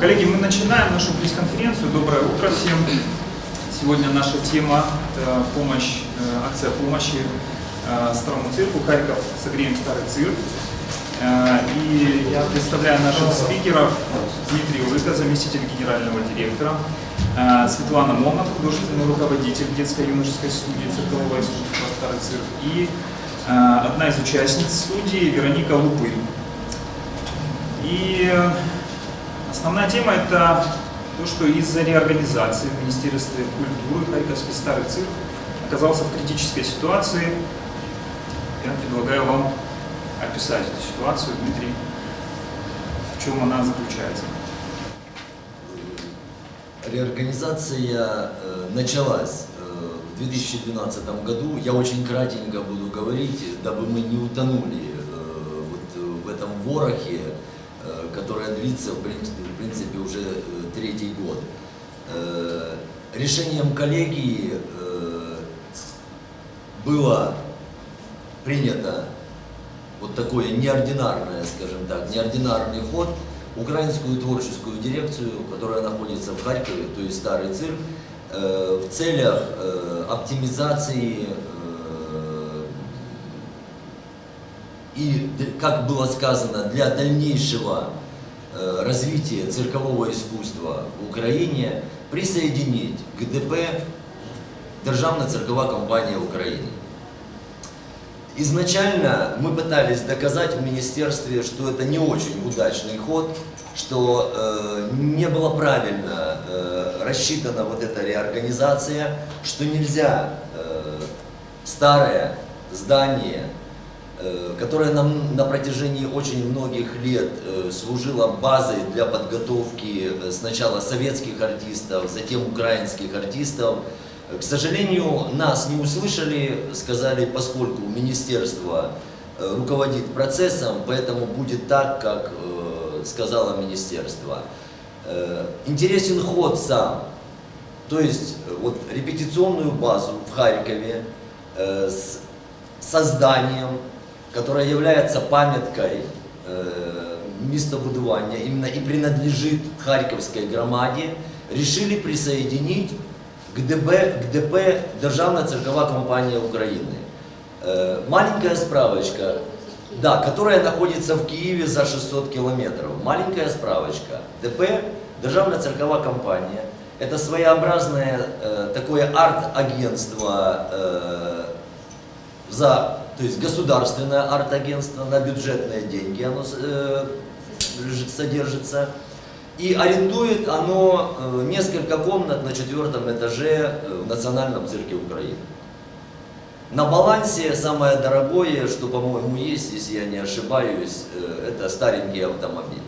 Коллеги, мы начинаем нашу пресс-конференцию. Доброе утро всем. Сегодня наша тема – это помощь, э, акция помощи э, Старому цирку «Харьков. Согреем старый цирк». Э, И я представляю наших спикеров. Дмитрий Улыка, заместитель генерального директора. Э, Светлана Момот, художественный руководитель детско-юношеской студии циркового искусства «Старый цирк». И э, одна из участниц студии Вероника Лупы. И основная тема это то, что из-за реорганизации в Министерстве культуры Харьковский старый цирк оказался в критической ситуации. Я предлагаю вам описать эту ситуацию, Дмитрий, в чем она заключается. Реорганизация э, началась э, в 2012 году. Я очень кратенько буду говорить, дабы мы не утонули э, вот, э, в этом ворохе, э, которое длится в принципе уже э, третий год. Э, решением коллегии э, было принято вот такое неординарное, скажем так, неординарный ход, украинскую творческую дирекцию, которая находится в Харькове, то есть старый цирк, в целях оптимизации и, как было сказано, для дальнейшего э, развития циркового искусства в Украине присоединить к ДП Державна циркова компания України. Изначально мы пытались доказать в министерстве, что это не очень удачный ход, что э, не было правильно э, рассчитана вот эта реорганизация, что нельзя э, старое здание, э, которое нам на протяжении очень многих лет э, служило базой для подготовки э, сначала советских артистов, затем украинских артистов, к сожалению, нас не услышали, сказали, поскольку министерство руководит процессом, поэтому будет так, как сказала министерство. Интересен ход сам, то есть вот репетиционную базу в Харькове с созданием, которое является памяткой э, містобудування, именно и принадлежит Харьковской громаде, решили присоединить к ДБ, к ДП Державна циркова компания Украины. Э, маленькая справочка, да, которая находится в Киеве за 600 километров. Маленькая справочка. ДП Державна циркова компания. Это своеобразное э, такое арт-агентство э, за, то есть государственное арт-агентство на бюджетные деньги оно э, содержится. И арендует оно э, несколько комнат на четвертом этаже э, в Национальном цирке Украины. На балансе самое дорогое, что, по-моему, есть, если я не ошибаюсь, э, это старенький автомобиль.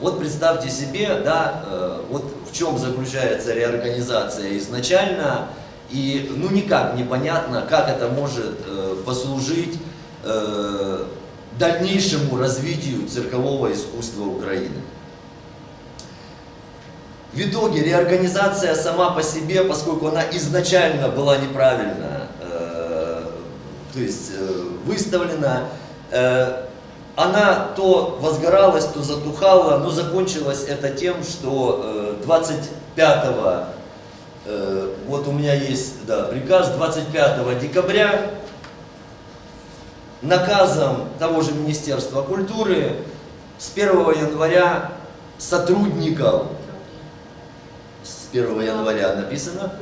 Вот представьте себе, да, вот в чем заключается реорганизация изначально, и ну никак непонятно, как это может э, послужить э, дальнейшему развитию циркового искусства Украины. В итоге реорганизация сама по себе, поскольку она изначально была неправильно э, то есть, э, выставлена, э, она то возгоралась, то затухала, но закончилось это тем, что э, 25 э, вот у меня есть да, приказ 25 декабря наказом того же Министерства культуры с 1 января сотрудников с 1 января написано,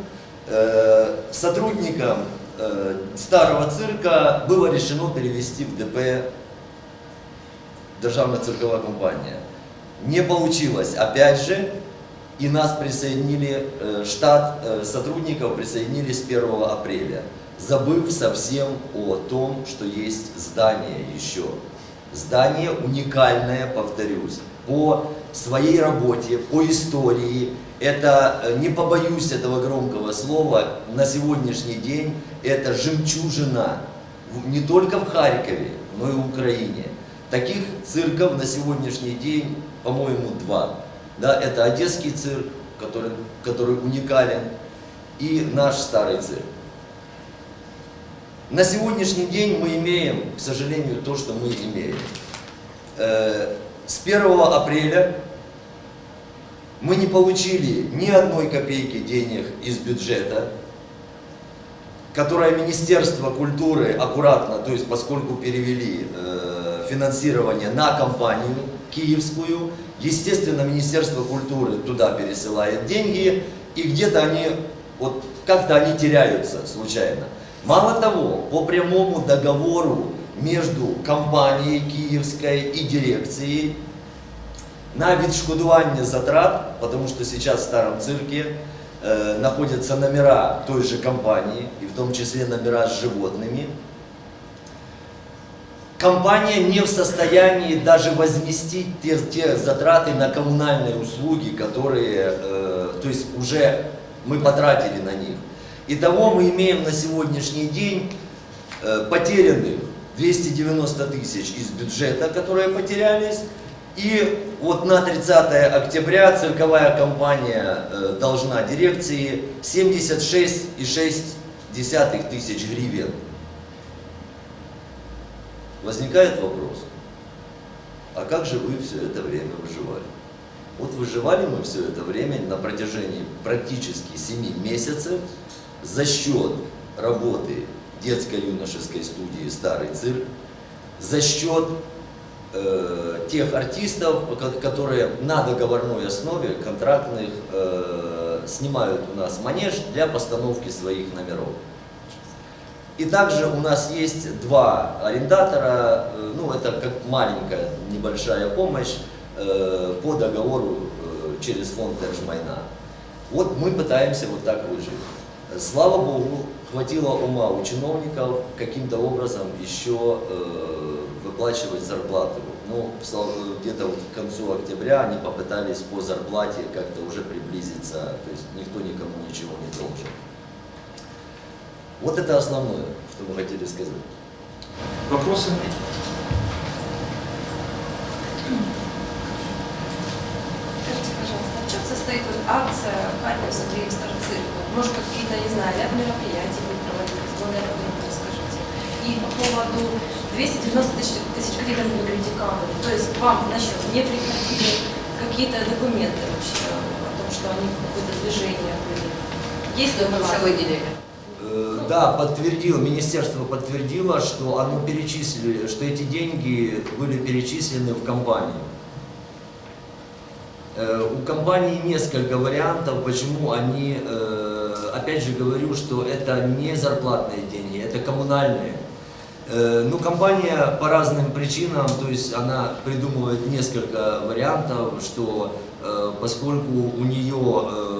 э, сотрудникам э, старого цирка было решено перевести в ДП Державная цирковая компания. Не получилось, опять же, и нас присоединили, э, штат э, сотрудников присоединили с 1 апреля, забыв совсем о том, что есть здание еще. Здание уникальное, повторюсь, по своей работе, по истории. Это, э, не побоюсь этого громкого слова, на сегодняшний день это жемчужина не только в Харькове, но и в Украине. Таких цирков на сегодняшний день, по-моему, два. Да, это Одесский цирк, который, который уникален, и наш старый цирк. На сегодняшний день мы имеем, к сожалению, то, что мы имеем. Э, С 1 апреля Мы не получили ни одной копейки денег из бюджета, которое Министерство культуры аккуратно, то есть поскольку перевели э, финансирование на компанию киевскую, естественно, Министерство культуры туда пересылает деньги, и где-то они, вот как-то они теряются случайно. Мало того, по прямому договору между компанией киевской и дирекцией на відшкодування затрат, потому что сейчас в старом цирке э, находятся номера той же компании, и в том числе номера с животными, компания не в состоянии даже возместить те, те затраты на коммунальные услуги, которые, э, то есть уже мы потратили на них. Итого мы имеем на сегодняшний день э, потерянных 290 тысяч из бюджета, которые потерялись, и вот на 30 октября цирковая компания э, должна дирекции 76,6 тысяч гривен. Возникает вопрос, а как же вы все это время выживали? Вот выживали мы все это время на протяжении практически 7 месяцев за счет работы детско-юношеской студии «Старый цирк», за счет э, тех артистов, которые на договорной основе контрактных э, снимают у нас манеж для постановки своих номеров. И также у нас есть два арендатора, э, ну это как маленькая небольшая помощь э, по договору э, через фонд Держмайна. Вот мы пытаемся вот так выжить. Слава Богу, хватило ума у чиновников каким-то образом еще э, выплачивать зарплату. Ну, где-то вот к концу октября они попытались по зарплате как-то уже приблизиться, то есть никто никому ничего не должен. Вот это основное, что мы хотели сказать. Вопросы? Скажите, пожалуйста, в чем состоит вот акция Харьковса Андрея Старцирка? Может, какие-то, не знаю, ряд мероприятий будет проводиться? Вот это расскажите. И по поводу 290 тысяч, тысяч гривен вы. То есть вам на счет не приходили какие-то документы вообще о том, что они какое-то движение были? Есть ли у вас? выделили? Э, Да, подтвердил, министерство подтвердило, что оно перечислили, что эти деньги были перечислены в компанию. Э, У компании несколько вариантов, почему они, э, опять же говорю, что это не зарплатные деньги, это коммунальные. Ну, компания по разным причинам, то есть она придумывает несколько вариантов, что поскольку у нее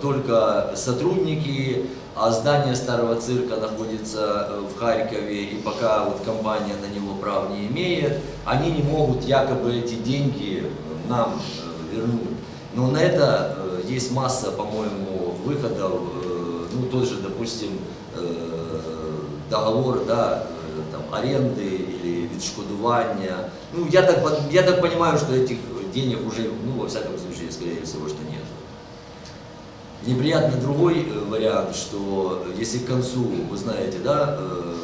только сотрудники, а здание старого цирка находится э, в Харькове, и пока вот компания на него прав не имеет, они не могут якобы эти деньги нам э, вернуть. Но на это э, есть масса, по-моему, выходов, ну тот же, допустим, договор, да, там, аренды или відшкодування. Ну, я так, я так понимаю, что этих денег уже, ну, во всяком случае, скорее всего, что нет. Неприятно другой э, вариант, что если к концу, вы знаете, да, э,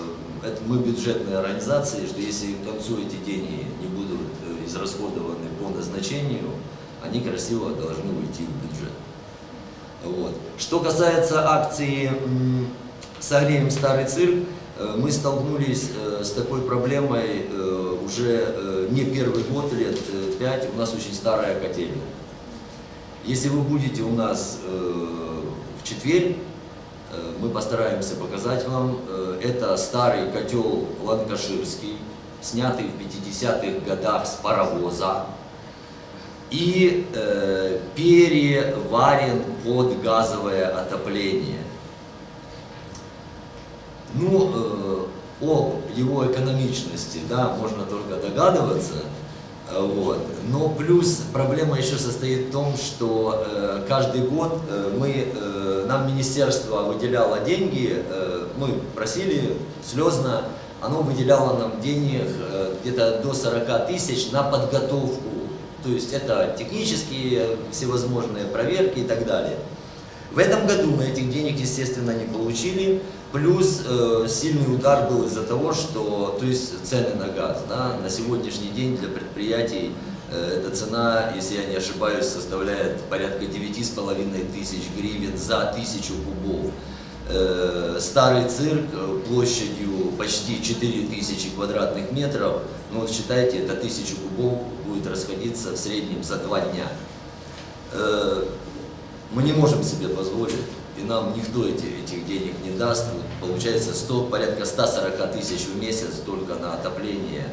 это мы бюджетная организация, что если к концу эти деньги не будут э, израсходованы по назначению, они красиво должны уйти в бюджет. Вот. Что касается акции «Согреем старый цирк», э, мы столкнулись э, с такой проблемой э, уже э, не первый год, лет э, пять, у нас очень старая котельная. Если вы будете у нас э, в четверг, э, мы постараемся показать вам. Э, это старый котел ланкаширский, снятый в 50-х годах с паровоза и э, переварен под газовое отопление. Ну, э, об его экономичности, да, можно только догадываться. Э, Вот. Но плюс проблема еще состоит в том, что э, каждый год э, мы, э, нам министерство выделяло деньги, э, мы просили слезно, оно выделяло нам денег э, где-то до 40 тысяч на подготовку. То есть это технические всевозможные проверки и так далее. В этом году мы этих денег, естественно, не получили. Плюс э, сильный удар был из-за того, что, то есть цены на газ, да, на сегодняшний день для предприятий Э, Эта цена, если я не ошибаюсь, составляет порядка 9,5 тысяч гривен за тысячу кубов. Э, Старый цирк э, площадью почти 4000 квадратных метров, ну вот считайте, это 1000 кубов будет расходиться в среднем за два дня. Э, Мы не можем себе позволить, и нам никто эти, этих денег не даст. Вот Получается 100, порядка 140 тысяч в месяц только на отопление.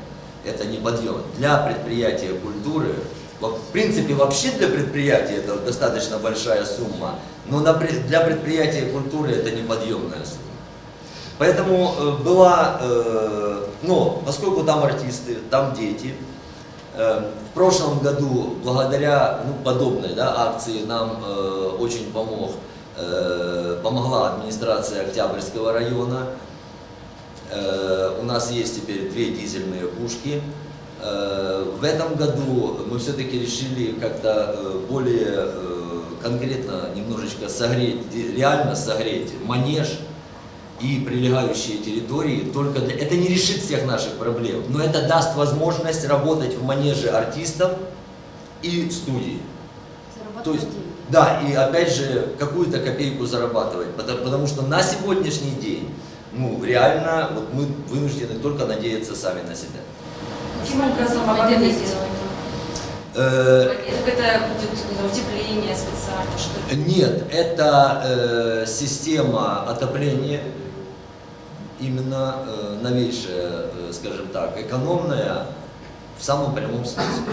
Это не подъем. Для предприятия культуры, в принципе, вообще для предприятия это достаточно большая сумма, но для предприятия культуры это неподъемная сумма. Поэтому э, была, э, ну, поскольку там артисты, там дети, э, в прошлом году благодаря ну, подобной да, акции нам очень помог, помогла администрация Октябрьского района. Э, у нас есть теперь две дизельные пушки. Э, в этом году мы все-таки решили как-то э, более э, конкретно немножечко согреть, реально согреть манеж и прилегающие территории. Только для... Это не решит всех наших проблем, но это даст возможность работать в манеже артистам и студии. То есть, да, и опять же, какую-то копейку зарабатывать, потому, потому что на сегодняшний день, ну, реально, вот мы вынуждены только надеяться сами на себя. Каким образом? Э, Это будет утепление специально, что ли? Нет, это э, система отопления, именно э, новейшая, э, скажем так, экономная в самом прямом смысле.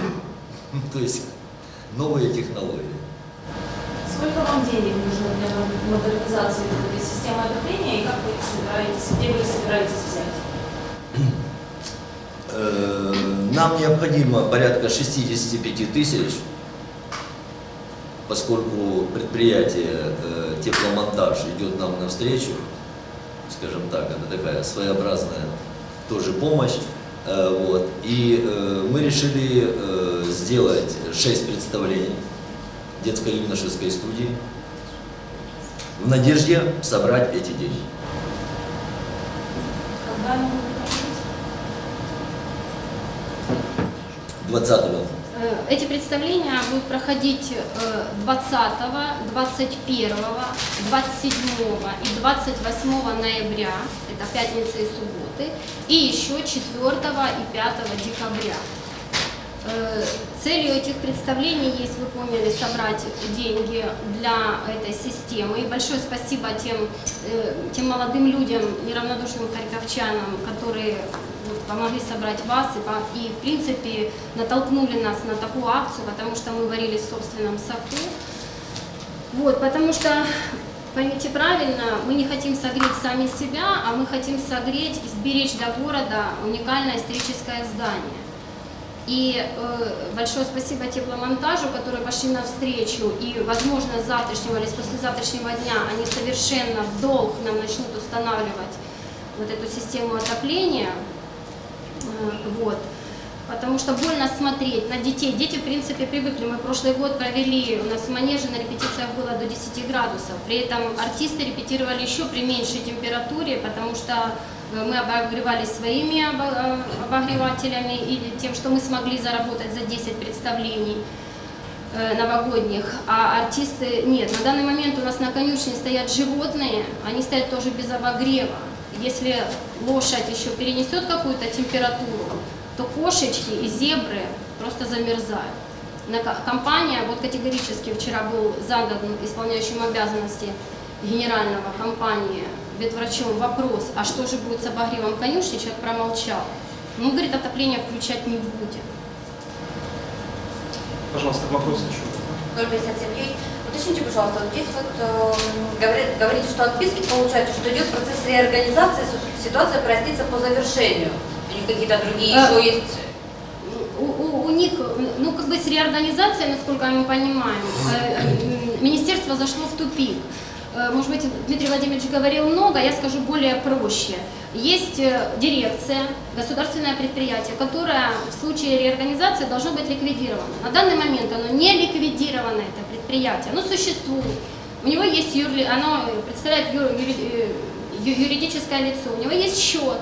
То есть новые технологии. Сколько вам денег нужно для модернизации этой системы отопления и как вы их собираетесь, где вы собираетесь взять? Э, Нам необходимо порядка 65 тысяч, поскольку предприятие э, тепломонтаж идет нам навстречу, скажем так, это такая своеобразная тоже помощь. Э, Вот. И мы решили сделать 6 представлений детско-юношеской студии в надежде собрать эти деньги. Когда они будут проходить? 20 Э, Эти представления будут проходить э, 20, 21, 27 и 28 ноября, это пятница и субботы, и еще 4 и 5 декабря. Э, Целью этих представлений есть, вы поняли, собрать деньги для этой системы. И большое спасибо тем, э, тем молодым людям, неравнодушным харьковчанам, которые помогли собрать вас и, и, в принципе, натолкнули нас на такую акцию, потому что мы варились в собственном соку. Вот, потому что, поймите правильно, мы не хотим согреть сами себя, а мы хотим согреть и сберечь для города уникальное историческое здание. И э, большое спасибо тепломонтажу, которые пошли навстречу. И, возможно, с завтрашнего или с послезавтрашнего дня они совершенно в долг нам начнут устанавливать вот эту систему отопления. Э, вот. Потому что больно смотреть на детей. Дети, в принципе, привыкли. Мы прошлый год провели, у нас в манеже на репетициях было до 10 градусов. При этом артисты репетировали еще при меньшей температуре, потому что мы обогревались своими э, обогревателями или тем, что мы смогли заработать за 10 представлений э, новогодних, а артисты нет. На данный момент у нас на конюшне стоят животные, они стоят тоже без обогрева. Если лошадь еще перенесет какую-то температуру, то кошечки и зебры просто замерзают. Компания, вот категорически вчера был задан исполняющим обязанности генерального компании ветврачом вопрос, а что же будет с обогревом конюшни, человек промолчал. Мы, говорит, отопление включать не будем. Пожалуйста, вопрос еще. Ольга Сергеевич, уточните, пожалуйста, вот здесь вот э, говорит- говорите, что отписки получаются, что идет процесс реорганизации, ситуация прояснится по завершению. Или какие-то другие А, еще есть? у, у- у них, ну, как бы с реорганизацией, насколько мы понимаем, э, м, министерство зашло в тупик. Э, Может быть, Дмитрий Владимирович говорил много, я скажу более проще. Есть э, дирекция, государственное предприятие, которое в случае реорганизации должно быть ликвидировано. На данный момент оно не ликвидировано, это предприятие, оно существует. У него есть юрли, оно представляет ю- юри- э, юридическое лицо, у него есть счет,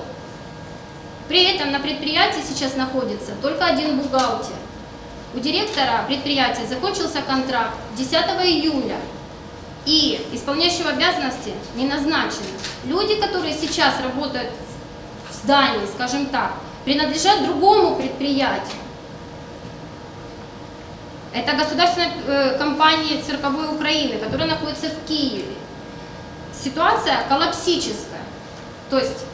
при этом на предприятии сейчас находится только один бухгалтер. У директора предприятия закончился контракт 10 июля, и исполняющего обязанности не назначено. Люди, которые сейчас работают в здании, скажем так, принадлежат другому предприятию. Это государственная э, компания цирковой Украины, которая находится в Киеве. Ситуация коллапсическая. То есть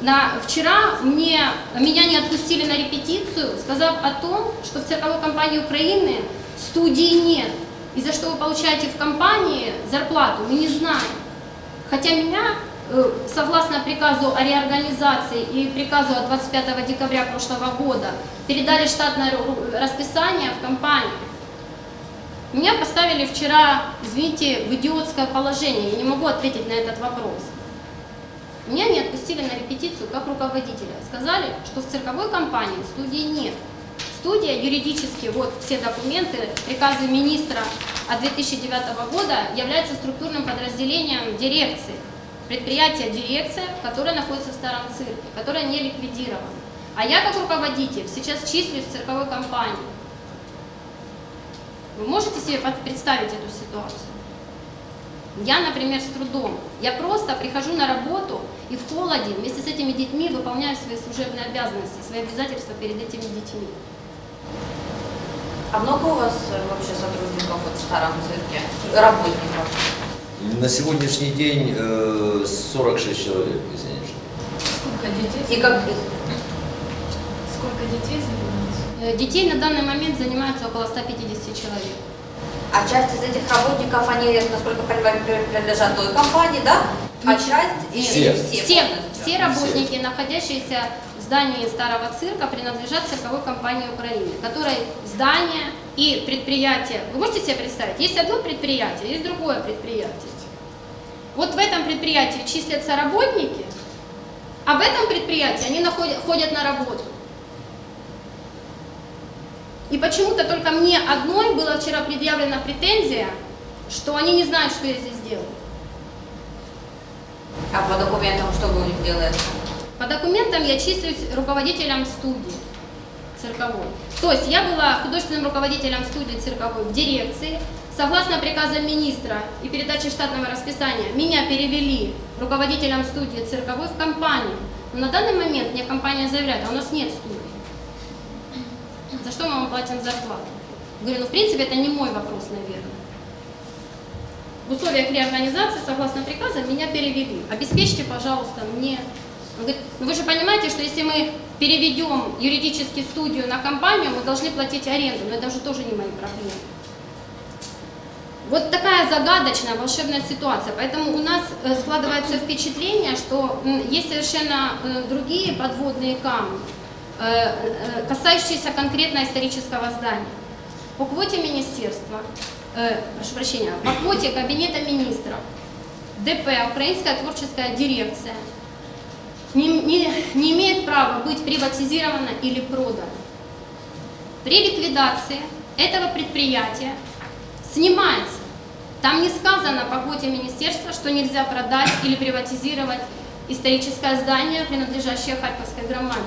на, вчера мне, меня не отпустили на репетицию, сказав о том, что в цирковой компании Украины студии нет. И за что вы получаете в компании зарплату, мы не знаем. Хотя меня, э, согласно приказу о реорганизации и приказу от 25 декабря прошлого года, передали штатное расписание в компанию. Меня поставили вчера, извините, в идиотское положение. Я не могу ответить на этот вопрос. Меня не отпустили на репетицию как руководителя. Сказали, что в цирковой компании студии нет. Студия юридически, вот все документы, приказы министра от 2009 года является структурным подразделением дирекции. Предприятие дирекция, которое находится в старом цирке, которое не ликвидировано. А я как руководитель сейчас числюсь в цирковой компании. Вы можете себе представить эту ситуацию? Я, например, с трудом. Я просто прихожу на работу и в холоде вместе с этими детьми выполняю свои служебные обязанности, свои обязательства перед этими детьми. А много у вас э, вообще сотрудников вот в старом цирке, работников? На сегодняшний день э, 46 человек, если не ошибаюсь. Сколько детей? И как Сколько детей занимается? Э, Детей на данный момент занимается около 150 человек. А часть из этих работников, они, насколько я понимаю, при- принадлежат той компании, да? А часть Все. все? Все, все работники, находящиеся в здании старого цирка, принадлежат цирковой компании Украины, которой здание и предприятие. Вы можете себе представить, есть одно предприятие, есть другое предприятие. Вот в этом предприятии числятся работники, а в этом предприятии они находят, ходят на работу. И почему-то только мне одной была вчера предъявлена претензия, что они не знают, что я здесь делаю. А по документам что вы у них делаете? По документам я числюсь руководителем студии цирковой. То есть я была художественным руководителем студии цирковой в дирекции. Согласно приказам министра и передаче штатного расписания, меня перевели руководителем студии цирковой в компанию. Но на данный момент мне компания заявляет, а у нас нет студии. За что мы вам платим зарплату? Говорю, ну в принципе это не мой вопрос, наверное. В условиях реорганизации, согласно приказам, меня перевели. Обеспечьте, пожалуйста, мне. Он говорит, ну вы же понимаете, что если мы переведем юридически студию на компанию, мы должны платить аренду, но это уже тоже не мои проблемы. Вот такая загадочная, волшебная ситуация. Поэтому у нас э, складывается впечатление, что есть совершенно э, другие подводные камни, касающиеся конкретно исторического здания. По квоте министерства, э, прошу прощения, по квоте Кабинета министров, ДП, Украинская творческая дирекция, не, не- не имеет права быть приватизирована или продана. При ликвидации этого предприятия снимается. Там не сказано по квоте министерства, что нельзя продать или приватизировать историческое здание, принадлежащее Харьковской громаде.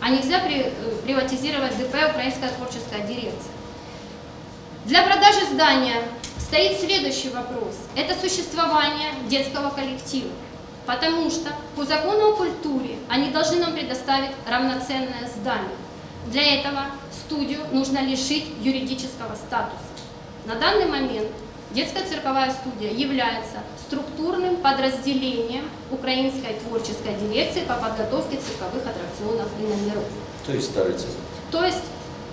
А нельзя э, приватизировать ДП Украинская творческая дирекция. Для продажи здания стоит следующий вопрос. Это существование детского коллектива. Потому что по закону о культуре они должны нам предоставить равноценное здание. Для этого студию нужно лишить юридического статуса. На данный момент детская цирковая студия является структурным подразделением Украинской творческой дирекции по подготовке цирковых аттракционов и номеров. То есть старый цирк. То есть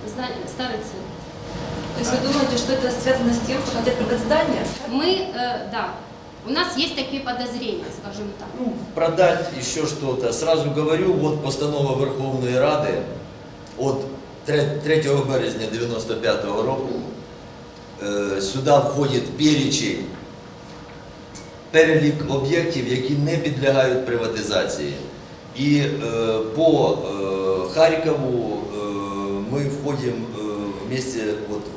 старый цирк. То есть вы думаете, что это связано с тем, что хотят продать здание? Мы, э, да, у нас есть такие подозрения, скажем так. Ну, продать еще что-то. Сразу говорю, вот постанова Верховної Ради от 3 березня 95-го року е, сюди входить перечень, перелік об'єктів, які не підлягають приватизації. І е, по е, Харкову е, ми входимо е, в місті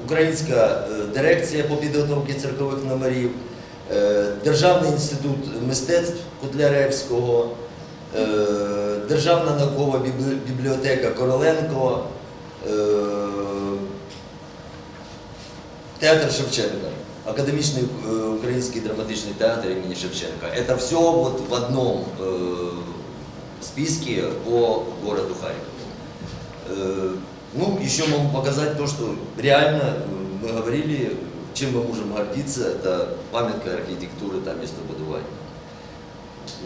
Українська е, дирекція по підготовці циркових номерів, е, Державний інститут мистецтв Котляревського, е, Державна наукова бібліотека Короленко, е, Театр Шевченка, Академічний е, український драматичний театр імені Шевченка. Это все вот в одном э, списке по городу Харькову. Э, ну, еще могу показать то, что реально э, мы говорили, чем мы можем гордиться, это памятка архитектуры там местобудования.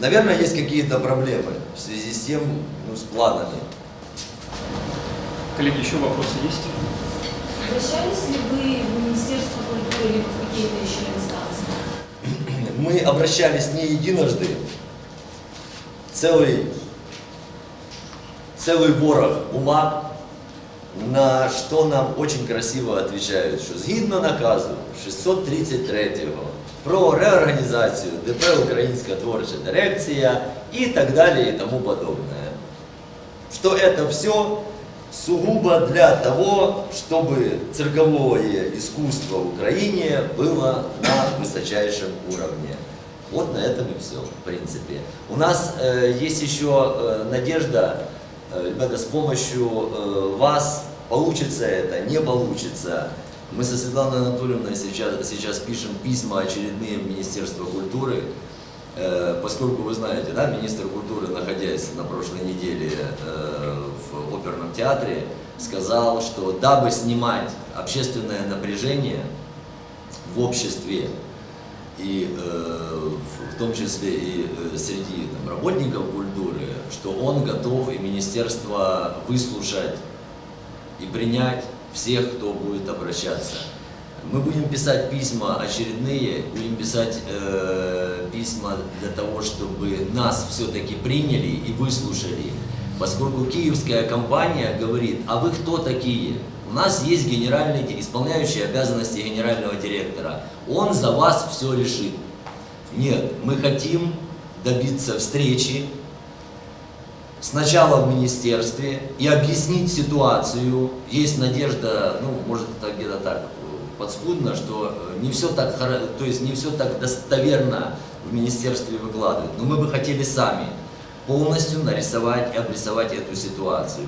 Наверное, есть какие-то проблемы в связи с тем, ну, с планами. Коллеги, еще вопросы есть? Обращались ли вы в Министерство культуры или в какие-то еще инстанции? Мы обращались не единожды, целый, целый ворох бумаг, на что нам очень красиво отвечают, що згідно наказу 633-го про реорганізацію ДП Українська творча дирекція і так далі і тому подобное. Что это все сугубо для того, чтобы цирковое искусство в Украине было на высочайшем уровне. Вот на этом и все, в принципе. У нас э, есть еще э, надежда, э, ребята, с помощью э, вас получится это, не получится. Мы со Светланой Анатольевной сейчас, сейчас пишем письма очередные в Министерство культуры, поскольку вы знаете, да, министр культуры, находясь на прошлой неделе э, в оперном театре, сказал, что дабы снимать общественное напряжение в обществе, и э, в, том числе и э, среди там, работников культуры, что он готов и министерство выслушать и принять всех, кто будет обращаться. Мы будем писать письма очередные, будем писать э, письма для того, чтобы нас все-таки приняли и выслушали. Поскольку киевская компания говорит, а вы кто такие? У нас есть генеральный, исполняющий обязанности генерального директора. Он за вас все решит. Нет, мы хотим добиться встречи сначала в министерстве и объяснить ситуацию. Есть надежда, ну, может, это где-то так подспудно, что э, не все так, то есть не все так достоверно в министерстве выкладывают. Но мы бы хотели сами полностью нарисовать и обрисовать эту ситуацию.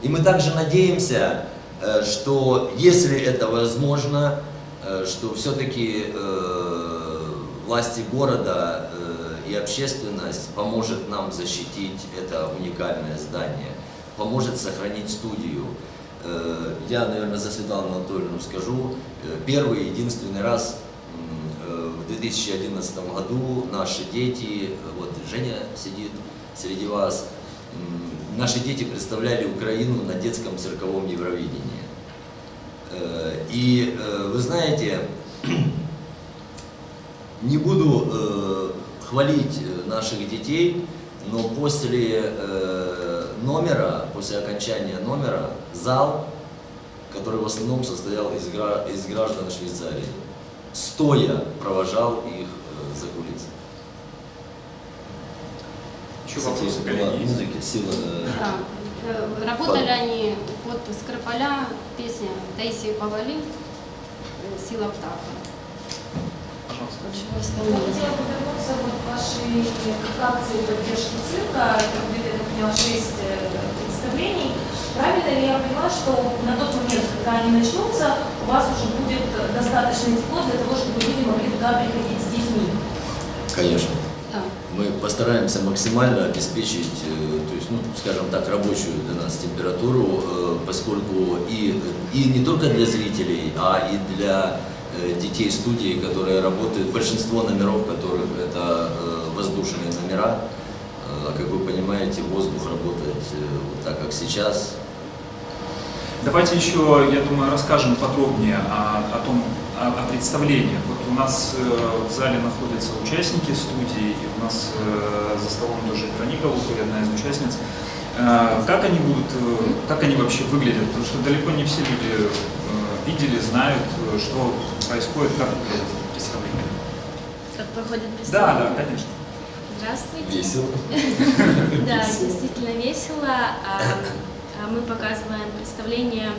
И мы также надеемся, э, что если это возможно, э, что все-таки власти города и общественность поможет нам защитить это уникальное здание, поможет сохранить студию. Э, Я, наверное, за Светлану Анатольевну скажу, э, первый и единственный раз э, в 2011 году наши дети, вот Женя сидит среди вас, наши дети представляли Украину на детском цирковом Евровидении. И вы знаете, не буду хвалить наших детей, но после номера, после окончания номера, зал, который в основном состоял из, гра из граждан Швейцарии, стоя провожал их э, за кулисы. Еще вопросы, коллеги, есть? Музыки, сила, э, да. Работали Пар... они под Скрипаля, песня Таисии Павали э, «Сила птаха». Пожалуйста. Я хотела вернуться вот к вашей акции поддержки цирка. Как я поняла, 6 направлений. Правильно ли я поняла, что на тот момент, когда они начнутся, у вас уже будет э, достаточно тепло для того, чтобы люди могли туда приходить с детьми? Конечно. Мы постараемся максимально обеспечить, э, то есть, ну, скажем так, рабочую для нас температуру, э, поскольку и, и не только для зрителей, а и для детей студии, которые работают, большинство номеров которых это воздушные номера, а как вы понимаете, воздух работает э, вот так, как сейчас, Давайте еще, я думаю, расскажем подробнее о, о том, о, о представлениях. Вот у нас э, в зале находятся участники студии, и у нас э, за столом тоже Вероника Лукарь, одна из участниц. Как они будут, как они вообще выглядят? Потому что далеко не все люди видели, знают, что происходит, как выглядит представление. Как проходит Да, представление? да, конечно. Здравствуйте. весело. Да, действительно весело. А, а Мы показываем представление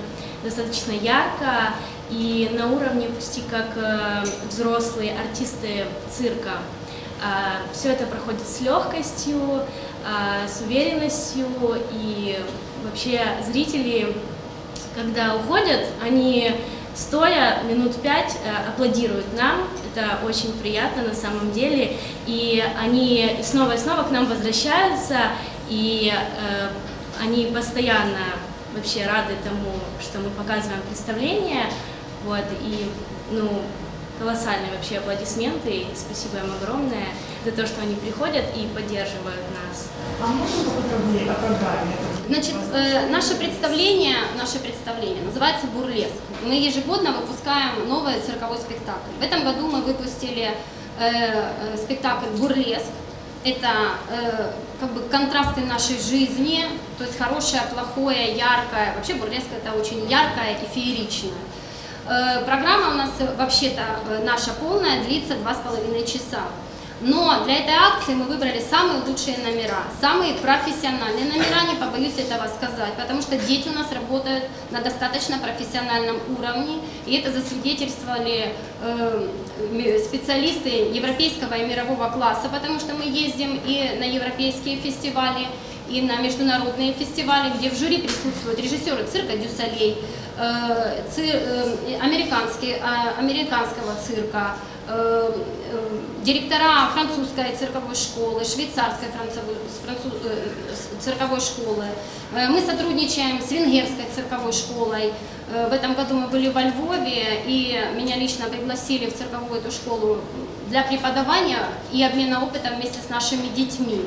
достаточно ярко и на уровне почти как э, взрослые артисты цирка. Все это проходит с легкостью, а, с уверенностью и вообще зрители, когда уходят, они стоя минут пять э, аплодируют нам. Это очень приятно на самом деле. И они снова и снова к нам возвращаются, и э, они постоянно вообще рады тому, что мы показываем представление. Вот, и, ну, колоссальные вообще аплодисменты, и спасибо им огромное за то, что они приходят и поддерживают нас. А можно поподробнее о программе? Значит, э, наше представление, наше представление называется «Бурлеск». Мы ежегодно выпускаем новый цирковой спектакль. В этом году мы выпустили э, э, спектакль «Бурлеск». Это э, как бы контрасты нашей жизни, то есть хорошее, плохое, яркое. Вообще бурлеск это очень яркое и фееричное. Э, программа у нас вообще-то э, наша полная длится два с половиной часа. Но для этой акции мы выбрали самые лучшие номера, самые профессиональные номера, не побоюсь этого сказать, потому что дети у нас работают на достаточно профессиональном уровне, и это засвидетельствовали э, специалисты европейского и мирового класса, потому что мы ездим и на европейские фестивали, и на международные фестивали, где в жюри присутствуют режиссеры цирка Дюсалей, э, цир, э, э, американского цирка, директора французской цирковой школы, швейцарской француз, э, цирковой школы. Э, мы сотрудничаем с венгерской цирковой школой. Э, в этом году мы были во Львове, и меня лично пригласили в цирковую эту школу для преподавания и обмена опытом вместе с нашими детьми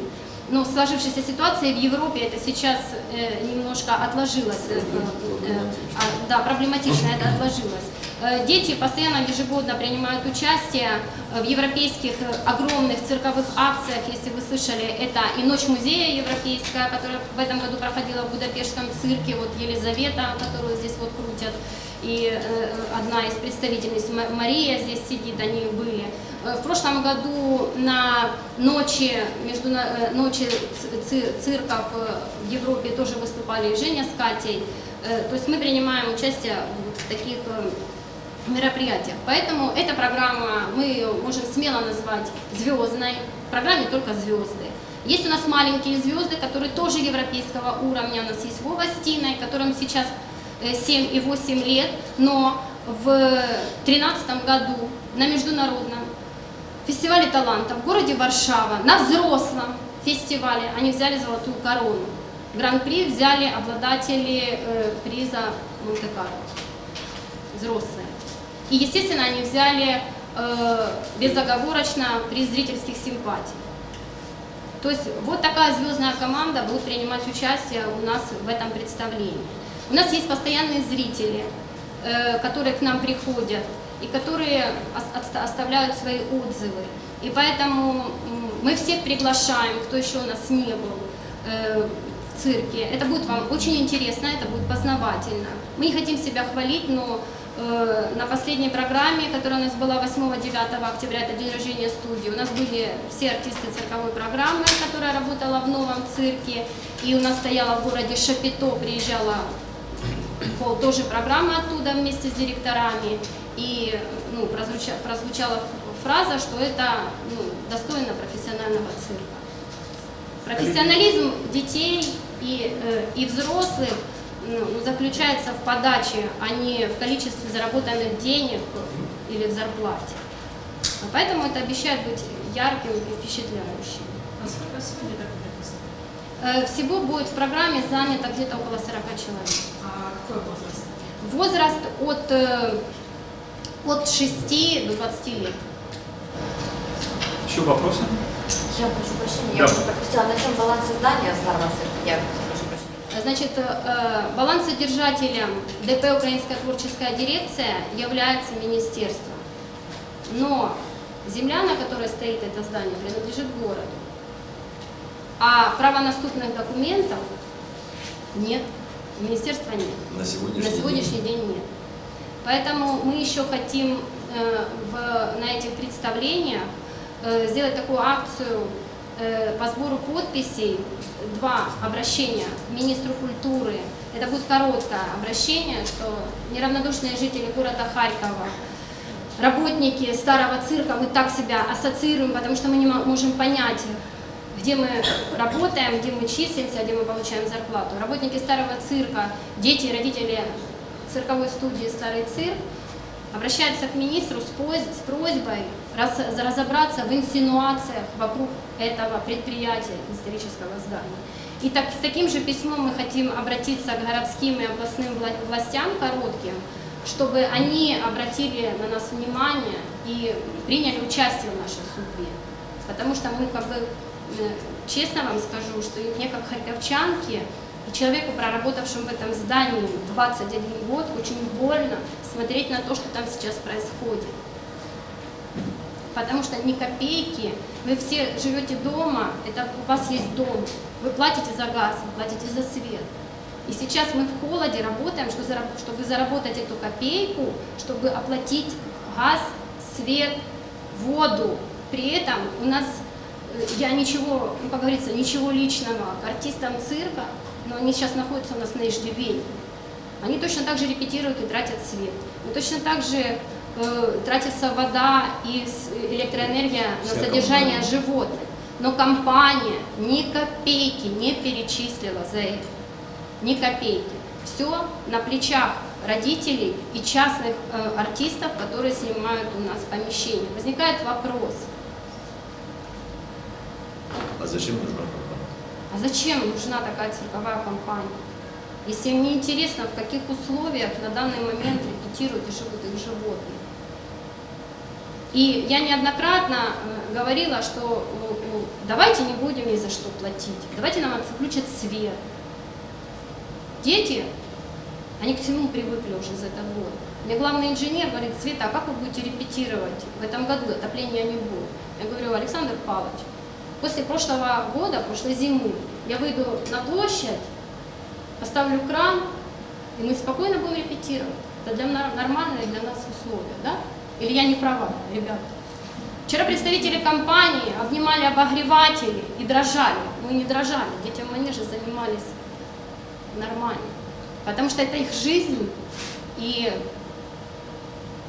ну, сложившейся ситуации в Европе это сейчас э, немножко отложилось, э, э, а, да, проблематично это отложилось. Э, дети постоянно ежегодно принимают участие в европейских э, огромных цирковых акциях, если вы слышали, это и Ночь музея европейская, которая в этом году проходила в Будапештском цирке, вот Елизавета, которую здесь вот крутят, и э, одна из представительниц, Мария здесь сидит, они были. Э, в прошлом году на ночи, между, э, ночи цирков в Европе тоже выступали Женя с Катей. То есть мы принимаем участие в таких мероприятиях. Поэтому эта программа мы ее можем смело назвать звездной. В программе только звезды. Есть у нас маленькие звезды, которые тоже европейского уровня. У нас есть Вова Стиной, которым сейчас 7 и 8 лет, но в 2013 году на международном фестивале талантов в городе Варшава, на взрослом фестивале, они взяли золотую корону. Гран-при взяли обладатели э, приза Монте-Карло, взрослые. И, естественно, они взяли э, безоговорочно приз зрительских симпатий. То есть вот такая звездная команда будет принимать участие у нас в этом представлении. У нас есть постоянные зрители, э, которые к нам приходят и которые оставляют свои отзывы. И поэтому мы всех приглашаем, кто еще у нас не был э, в цирке. Это будет вам очень интересно, это будет познавательно. Мы не хотим себя хвалить, но на последней программе, которая у нас была 8-9 октября, это день рождения студии, у нас были все артисты цирковой программы, которая работала в новом цирке, и у нас стояла в городе Шапито, приезжала тоже программа оттуда вместе с директорами, и ну, прозвучала, прозвучала фраза, что это ну, достойно профессионального цирка. Профессионализм детей и, э, и взрослых заключается в подаче, а не в количестве заработанных денег или в зарплате. Поэтому это обещает быть ярким и впечатляющим. А сколько сегодня так Э, всего будет в программе занято где-то около 40 человек. А какой возраст? Возраст от, э, от 6 до 20 лет. Еще вопросы? Я прошу прощения, Да. я уже пропустила. На чем баланс издания старого? Значит, э, балансодержателем ДП «Украинская творческая дирекция» является министерство. Но земля, на которой стоит это здание, принадлежит городу. А правонаступных документов нет, министерства нет. На сегодняшний, На сегодняшний день нет. Поэтому мы еще хотим э, в, на этих представлениях э, сделать такую акцию э, по сбору подписей, два обращения к министру культуры. Это будет короткое обращение, что неравнодушные жители города Харькова, работники старого цирка, мы так себя ассоциируем, потому что мы не можем понять, где мы работаем, где мы числимся, где мы получаем зарплату. Работники старого цирка, дети родители цирковой студии «Старый цирк» обращается к министру с просьбой раз- разобраться в инсинуациях вокруг этого предприятия исторического здания. И так, с таким же письмом мы хотим обратиться к городским и областным вла- властям коротким, чтобы они обратили на нас внимание и приняли участие в нашей судьбе. Потому что мы как бы, э, честно вам скажу, что мне как харьковчанке, и человеку, проработавшему в этом здании 21 год, очень больно смотреть на то, что там сейчас происходит. Потому что ни копейки, вы все живете дома, это у вас есть дом, вы платите за газ, вы платите за свет. И сейчас мы в холоде работаем, чтобы заработать эту копейку, чтобы оплатить газ, свет, воду. При этом у нас, э, я ничего, ну, как говорится, ничего личного к артистам цирка, но они сейчас находятся у нас на иждивении. Они точно так же репетируют и тратят свет. И точно так же тратится вода и электроэнергия Вся на содержание компания. животных. Но компания ни копейки не перечислила за это. Ни копейки. Все на плечах родителей и частных э, артистов, которые снимают у нас помещение. Возникает вопрос, А зачем нужна компания? а зачем нужна такая цирковая компания? Если им не интересно, в каких условиях на данный момент репетируют и живут их животные. И я неоднократно э, говорила, что давайте не будем ни за что платить, давайте нам отключат свет. Дети, они к всему привыкли уже за этот год. Мне главный инженер говорит, Света, а как вы будете репетировать? В этом году отопления не будет. Я говорю, Александр Павлович, после прошлого года, прошлой зимы, я выйду на площадь, поставлю кран, и мы спокойно будем репетировать. Это для нормальные для нас условия, да? Или я не права, ребята? Вчера представители компании обнимали обогреватели и дрожали. Мы не дрожали, дети в манеже занимались нормально. Потому что это их жизнь, и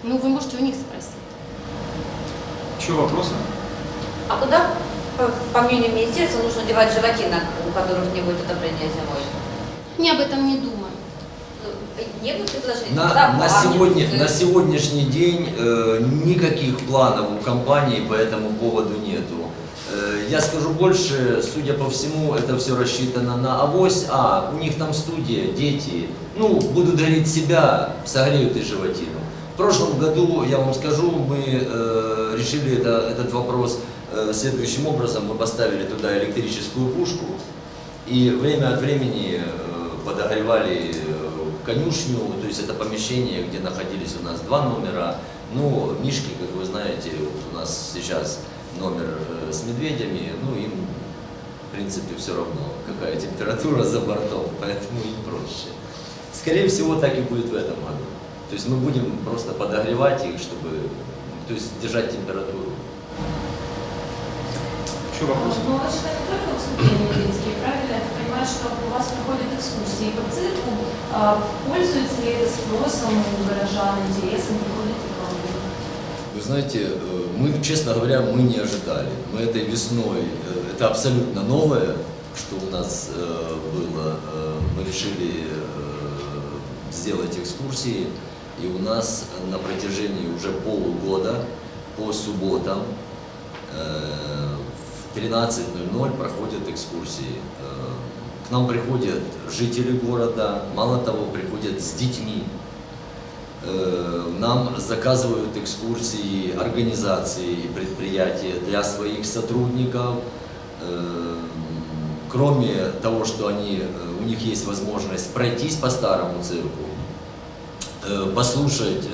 ну, вы можете у них спросить. Еще вопросы? А куда, по, мнению министерства, нужно девать животинок, у которых не будет отопления зимой? Они об этом не думают. На, на, сегодня, на сегодняшний день э, никаких планов у компании по этому поводу нету. Э, я скажу больше, судя по всему, это все рассчитано на авось, а у них там студия, дети, ну, будут гореть себя, согреют и животину. В прошлом году, я вам скажу, мы э, решили это, этот вопрос э, следующим образом. Мы поставили туда электрическую пушку, и время от времени э, подогревали конюшню, то есть это помещение, где находились у нас два номера. Ну, Мишки, как вы знаете, вот у нас сейчас номер э, с медведями, ну им, в принципе, все равно, какая температура за бортом, поэтому им проще. Скорее всего, так и будет в этом году. То есть мы будем просто подогревать их, чтобы, то есть держать температуру. Еще вопросы? Но это же не только выступления детские, правильно? Я понимаю, что у вас проходят экскурсии по цирку. А Пользуется ли это спросом у горожан, интересом, приходит ли к вам люди? Вы знаете, э, мы, честно говоря, мы не ожидали. Мы этой весной, э, это абсолютно новое, что у нас э, было. Мы решили сделать экскурсии, и у нас на протяжении уже полугода по субботам э, в 13.00 проходят экскурсии. Э, К нам приходят жители города, мало того, приходят с детьми. Э, Нам заказывают экскурсии организации и предприятия для своих сотрудников. Э, Кроме того, что они, у них есть возможность пройтись по старому цирку, послушать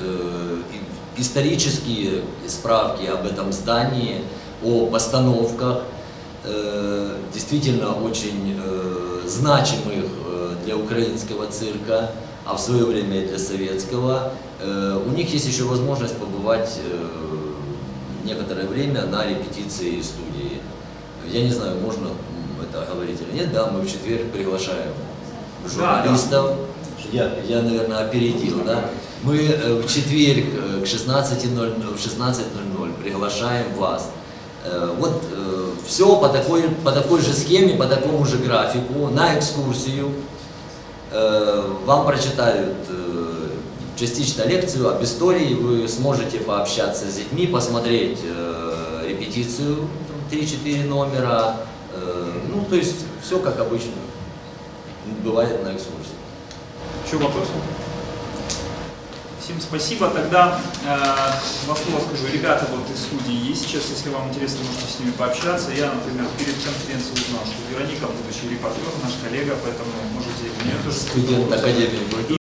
исторические справки об этом здании, о постановках, э, действительно очень э, значимых э, для украинского цирка, а в свое время и для советского. У них есть еще возможность побывать некоторое время на репетиции студии. Я не знаю, можно это говорить или нет, да, мы в четверг приглашаем журналистов. Я, я, наверное, опередил, да? Мы в четверг к 16.00 в 16.00 приглашаем вас. Э, Вот все по такой, по такой же схеме, по такому же графику, на экскурсию. Э, Вам прочитают э, частично лекцию об истории, вы сможете пообщаться с детьми, посмотреть э, репетицию 3-4 номера, э, ну, то есть все как обычно бывает на экскурсии. Еще вопросы? Всем спасибо. Тогда э, два слова скажу. Ребята вот из студии есть сейчас, если вам интересно, можете с ними пообщаться. Я, например, перед конференцией узнал, что Вероника будущий репортер, наш коллега, поэтому можете у нее тоже Студент Академии культуры.